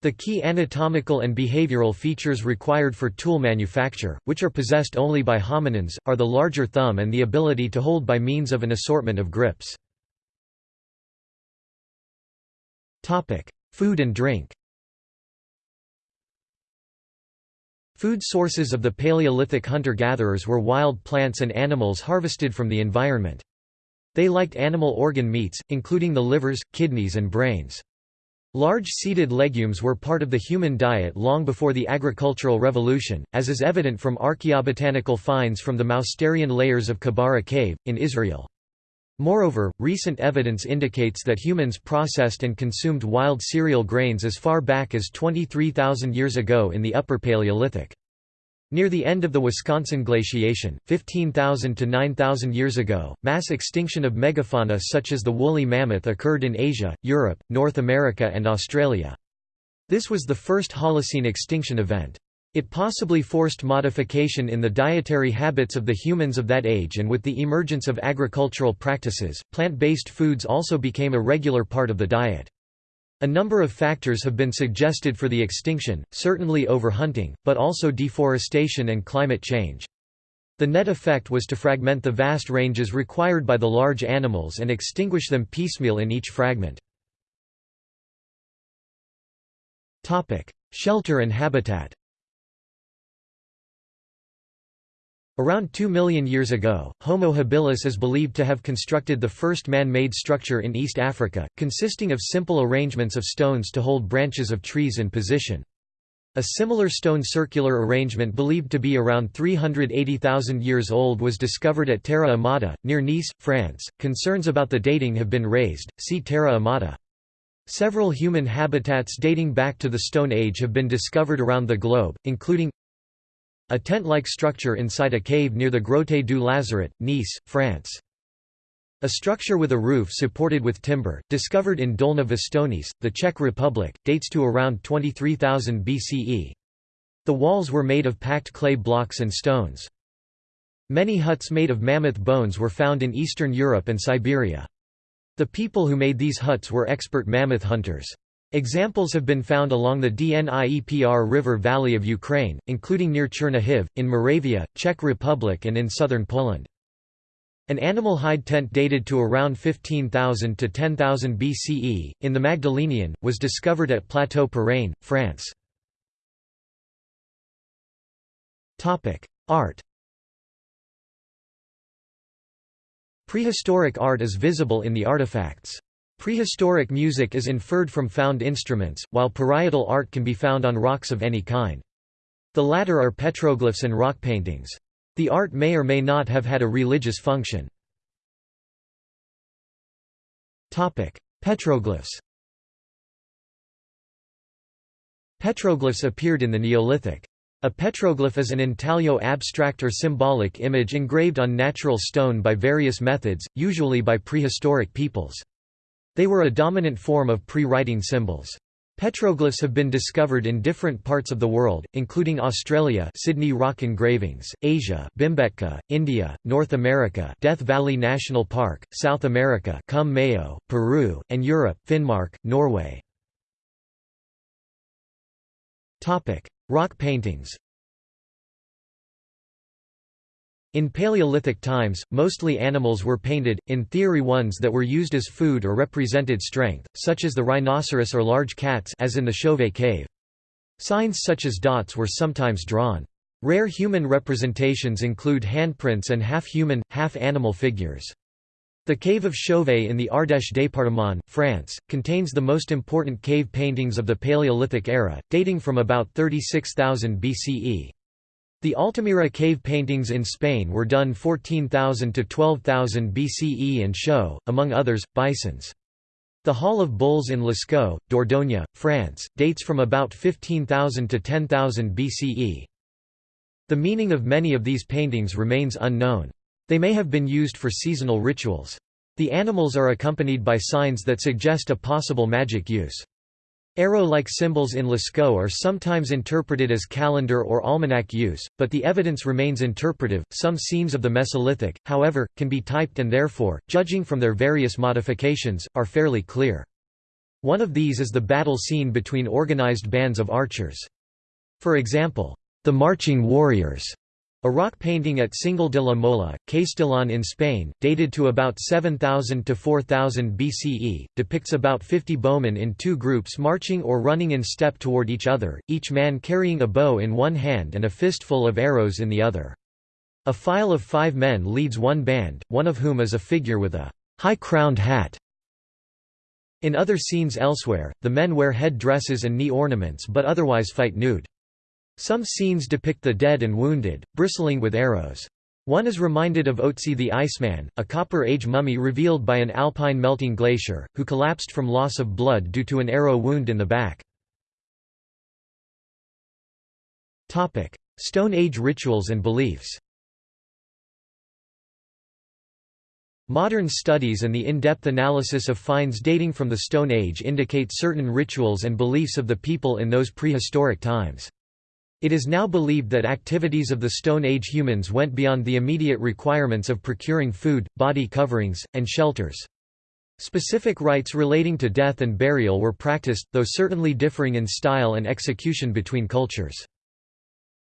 The key anatomical and behavioral features required for tool manufacture, which are possessed only by hominins, are the larger thumb and the ability to hold by means of an assortment of grips. Food and drink Food sources of the Paleolithic hunter-gatherers were wild plants and animals harvested from the environment. They liked animal organ meats, including the livers, kidneys and brains. Large seeded legumes were part of the human diet long before the agricultural revolution, as is evident from archaeobotanical finds from the Mousterian layers of Kebara Cave, in Israel. Moreover, recent evidence indicates that humans processed and consumed wild cereal grains as far back as 23,000 years ago in the Upper Paleolithic. Near the end of the Wisconsin glaciation, 15,000 to 9,000 years ago, mass extinction of megafauna such as the woolly mammoth occurred in Asia, Europe, North America and Australia. This was the first Holocene extinction event. It possibly forced modification in the dietary habits of the humans of that age and with the emergence of agricultural practices, plant-based foods also became a regular part of the diet. A number of factors have been suggested for the extinction, certainly overhunting, but also deforestation and climate change. The net effect was to fragment the vast ranges required by the large animals and extinguish them piecemeal in each fragment. Shelter and habitat Around 2 million years ago, Homo habilis is believed to have constructed the first man-made structure in East Africa, consisting of simple arrangements of stones to hold branches of trees in position. A similar stone circular arrangement believed to be around 380,000 years old was discovered at Terra Amata, near Nice, France. Concerns about the dating have been raised, see Terra Amata. Several human habitats dating back to the Stone Age have been discovered around the globe, including a tent-like structure inside a cave near the Grotte du Lazaret, Nice, France. A structure with a roof supported with timber, discovered in Dolní Věstonice, the Czech Republic, dates to around 23,000 BCE. The walls were made of packed clay blocks and stones. Many huts made of mammoth bones were found in Eastern Europe and Siberia. The people who made these huts were expert mammoth hunters. Examples have been found along the Dniepr River valley of Ukraine, including near Chernihiv, in Moravia, Czech Republic and in southern Poland. An animal hide tent dated to around 15,000 to 10,000 BCE, in the Magdalenian, was discovered at Plateau Parain, France. Art Prehistoric art is visible in the artifacts. Prehistoric music is inferred from found instruments, while parietal art can be found on rocks of any kind. The latter are petroglyphs and rock paintings. The art may or may not have had a religious function. Petroglyphs Petroglyphs appeared in the Neolithic. A petroglyph is an intaglio abstract or symbolic image engraved on natural stone by various methods, usually by prehistoric peoples. They were a dominant form of pre-writing symbols. Petroglyphs have been discovered in different parts of the world, including Australia Sydney rock engravings, Asia Bhimbetka, India, North America Death Valley National Park, South America Cumbe Mayo, Peru, and Europe Finnmark, Norway. Rock paintings In Paleolithic times, mostly animals were painted, in theory ones that were used as food or represented strength, such as the rhinoceros or large cats as in the Chauvet cave. Signs such as dots were sometimes drawn. Rare human representations include handprints and half-human, half-animal figures. The cave of Chauvet in the Ardèche département, France, contains the most important cave paintings of the Paleolithic era, dating from about 36,000 BCE. The Altamira cave paintings in Spain were done 14,000 to 12,000 BCE and show, among others, bisons. The Hall of Bulls in Lascaux, Dordogne, France, dates from about 15,000 to 10,000 BCE. The meaning of many of these paintings remains unknown. They may have been used for seasonal rituals. The animals are accompanied by signs that suggest a possible magic use. Arrow-like symbols in Lascaux are sometimes interpreted as calendar or almanac use, but the evidence remains interpretive. Some scenes of the Mesolithic, however, can be typed and therefore, judging from their various modifications, are fairly clear. One of these is the battle scene between organized bands of archers. For example, the marching warriors a rock painting at Cingle de la Mola, Castellón in Spain, dated to about 7000 to 4000 BCE, depicts about 50 bowmen in two groups marching or running in step toward each other, each man carrying a bow in one hand and a fistful of arrows in the other. A file of five men leads one band, one of whom is a figure with a high-crowned hat. In other scenes elsewhere, the men wear head dresses and knee ornaments but otherwise fight nude. Some scenes depict the dead and wounded, bristling with arrows. One is reminded of Otzi the Iceman, a Copper Age mummy revealed by an alpine melting glacier, who collapsed from loss of blood due to an arrow wound in the back. Stone Age rituals and beliefs Modern studies and the in-depth analysis of finds dating from the Stone Age indicate certain rituals and beliefs of the people in those prehistoric times. It is now believed that activities of the Stone Age humans went beyond the immediate requirements of procuring food, body coverings, and shelters. Specific rites relating to death and burial were practiced, though certainly differing in style and execution between cultures.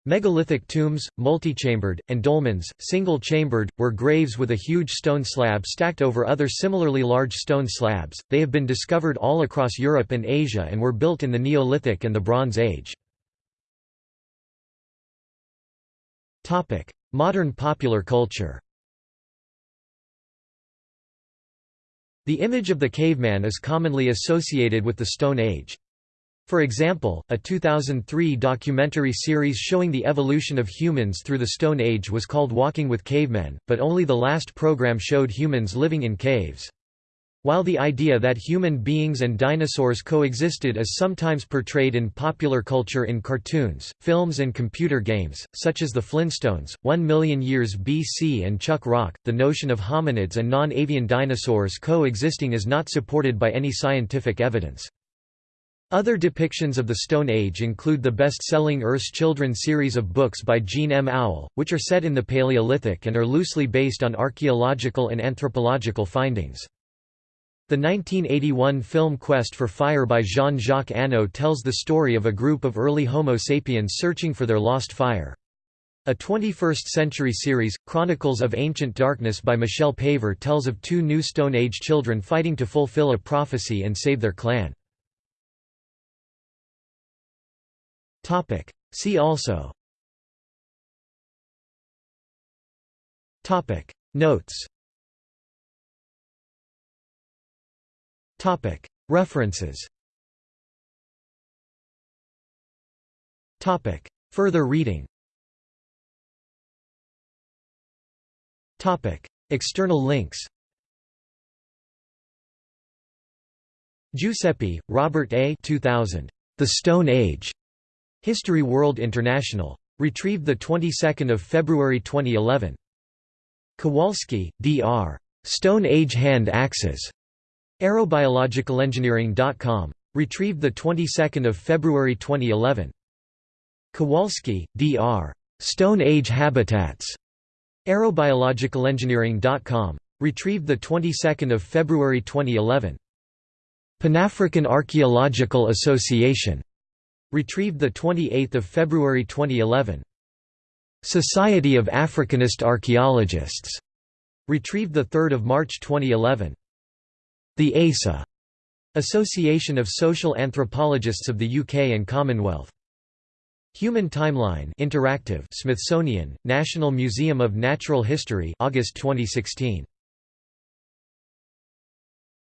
Megalithic tombs, multichambered, and dolmens, single-chambered, were graves with a huge stone slab stacked over other similarly large stone slabs. They have been discovered all across Europe and Asia and were built in the Neolithic and the Bronze Age. Modern popular culture The image of the caveman is commonly associated with the Stone Age. For example, a 2003 documentary series showing the evolution of humans through the Stone Age was called Walking with Cavemen, but only the last program showed humans living in caves. While the idea that human beings and dinosaurs coexisted is sometimes portrayed in popular culture in cartoons, films and computer games, such as The Flintstones, 1 million years BC and Chuck Rock, the notion of hominids and non-avian dinosaurs coexisting is not supported by any scientific evidence. Other depictions of the Stone Age include the best-selling Earth's Children series of books by Jean M. Auel, which are set in the Paleolithic and are loosely based on archaeological and anthropological findings. The 1981 film Quest for Fire by Jean-Jacques Annaud tells the story of a group of early Homo sapiens searching for their lost fire. A 21st-century series, Chronicles of Ancient Darkness by Michelle Paver tells of two new Stone Age children fighting to fulfill a prophecy and save their clan. See also Notes References Further reading External links Guisepi, Robert A. 2000. The Stone Age. History World International. Retrieved the 22nd of February 2011. Kowalski, D.R. Stone Age Hand Axes. Aerobiologicalengineering.com. Retrieved the 22nd of February 2011. Kowalski, D.R. Stone Age Habitats. Aerobiologicalengineering.com. Retrieved the 22nd of February 2011. Pan-African Archaeological Association. Retrieved the 28th of February 2011. Society of Africanist Archaeologists. Retrieved the 3rd of March 2011. The ASA Association of Social Anthropologists of the UK and Commonwealth. Human Timeline Interactive Smithsonian, National Museum of Natural History August 2016.